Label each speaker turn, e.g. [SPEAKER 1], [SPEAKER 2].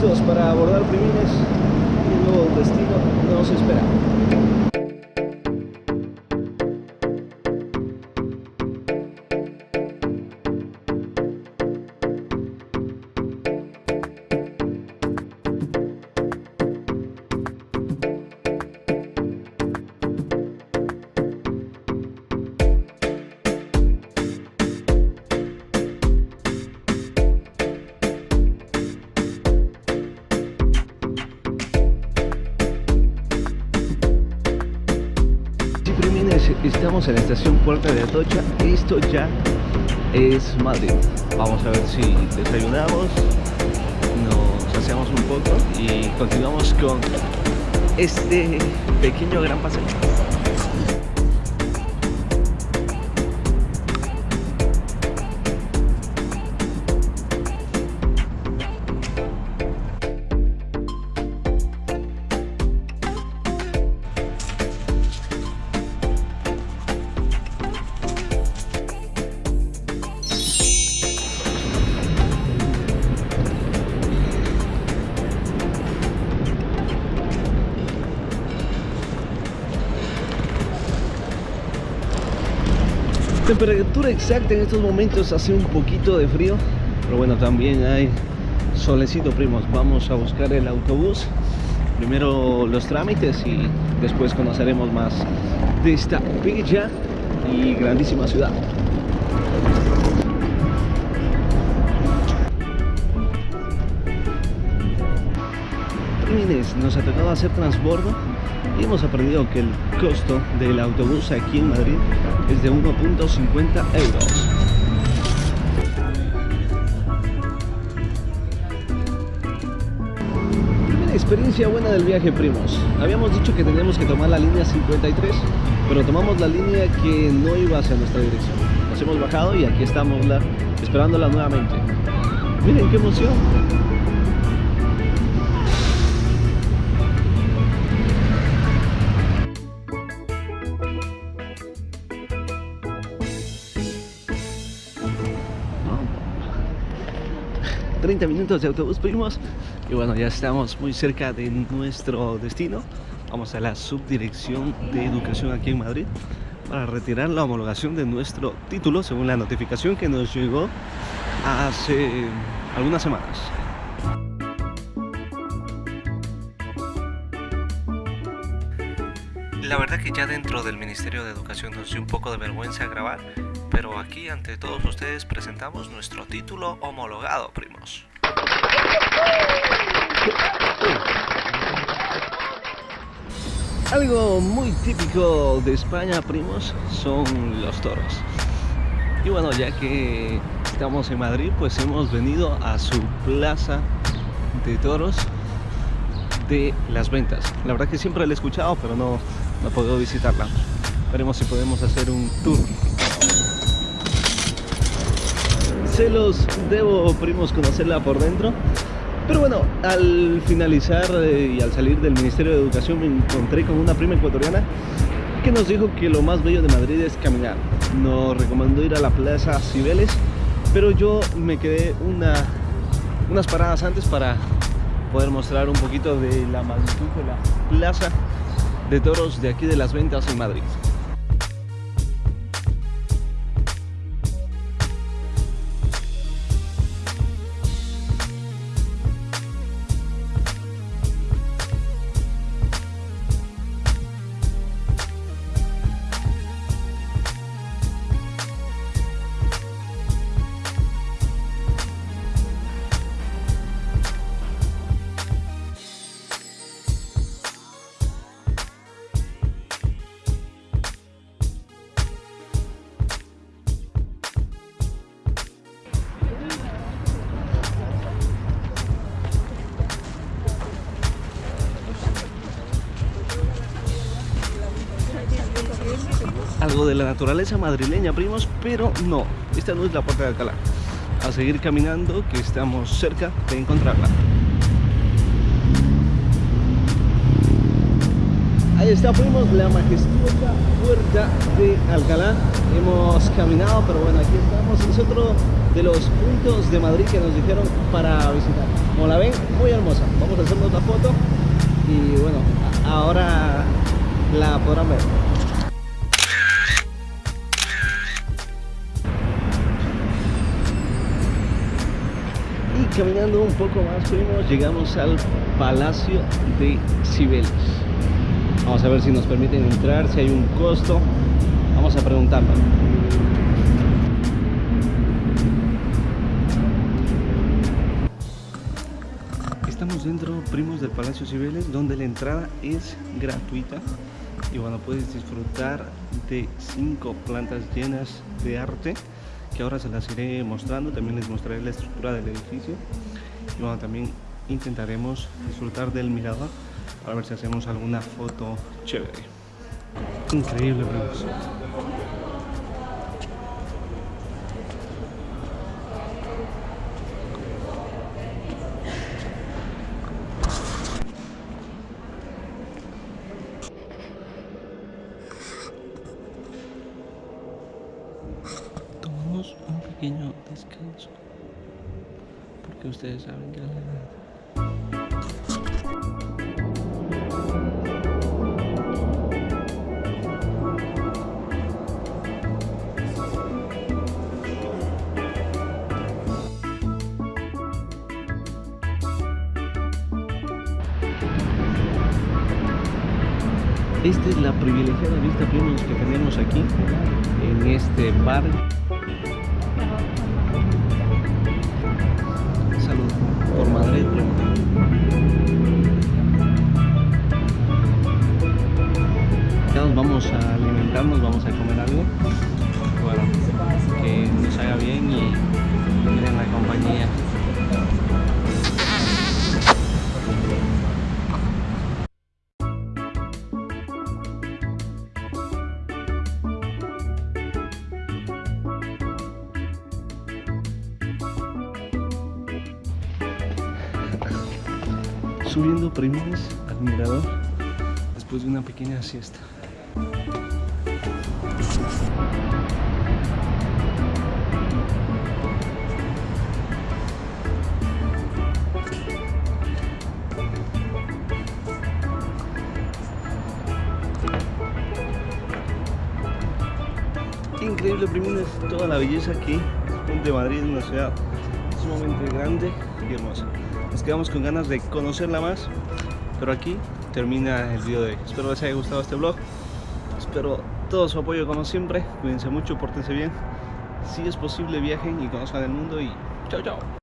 [SPEAKER 1] listos para abordar Primines. Un nuevo destino nos espera. Estamos en la estación Puerta de Atocha. Esto ya es Madrid. Vamos a ver si desayunamos, nos saciamos un poco y continuamos con este pequeño gran paseo. Temperatura exacta en estos momentos hace un poquito de frío, pero bueno, también hay solecito, primos. Vamos a buscar el autobús. Primero los trámites y después conoceremos más de esta bella y grandísima ciudad. Nos ha tocado hacer transbordo hemos aprendido que el costo del autobús aquí en Madrid es de 1.50 euros. Primera experiencia buena del viaje, primos. Habíamos dicho que teníamos que tomar la línea 53, pero tomamos la línea que no iba hacia nuestra dirección. Nos hemos bajado y aquí estamos la, esperándola nuevamente. Miren qué emoción. 30 minutos de autobús primos. Y bueno ya estamos muy cerca de nuestro destino. Vamos a la subdirección de educación aquí en Madrid para retirar la homologación de nuestro título según la notificación que nos llegó hace algunas semanas. La verdad que ya dentro del Ministerio de Educación nos dio un poco de vergüenza grabar, pero aquí ante todos ustedes presentamos nuestro título homologado, primos. Algo muy típico de España, primos, son los toros. Y bueno, ya que estamos en Madrid, pues hemos venido a su plaza de toros de las ventas. La verdad que siempre la he escuchado, pero no, no he podido visitarla. Veremos si podemos hacer un tour. Se los debo, primos, conocerla por dentro. Pero bueno, al finalizar eh, y al salir del Ministerio de Educación me encontré con una prima ecuatoriana que nos dijo que lo más bello de Madrid es caminar. Nos recomendó ir a la Plaza Cibeles, pero yo me quedé una, unas paradas antes para poder mostrar un poquito de la magnitud de la Plaza de Toros de aquí de las Ventas en Madrid. Algo de la naturaleza madrileña, primos, pero no, esta no es la puerta de Alcalá. A seguir caminando, que estamos cerca de encontrarla. Ahí está, primos, la majestuosa puerta de Alcalá. Hemos caminado, pero bueno, aquí estamos. Es otro de los puntos de Madrid que nos dijeron para visitar. Como la ven, muy hermosa. Vamos a hacer otra foto y bueno, ahora la podrán ver. Caminando un poco más fuimos, llegamos al Palacio de Cibeles. Vamos a ver si nos permiten entrar, si hay un costo. Vamos a preguntarlo. Estamos dentro, primos del Palacio Cibeles, donde la entrada es gratuita. Y bueno, puedes disfrutar de cinco plantas llenas de arte, que ahora se las iré mostrando. También les mostraré la estructura del edificio. Y bueno, también intentaremos disfrutar del mirador para ver si hacemos alguna foto chévere. Increíble, primos. Pequeño descanso porque ustedes saben que la edad Esta es la privilegiada vista primos que tenemos aquí en este bar. Vamos a alimentarnos, vamos a comer algo. Bueno, que nos haga bien y miren la compañía. subiendo primos al mirador después de una pequeña siesta. Increíble primines, toda la belleza aquí. De Madrid, una ciudad sumamente grande y hermosa. Nos quedamos con ganas de conocerla más pero aquí termina el video de hoy. Espero les haya gustado este vlog espero todo su apoyo como siempre. Cuídense mucho, pórtense bien. Si es posible viajen y conozcan el mundo y chao chao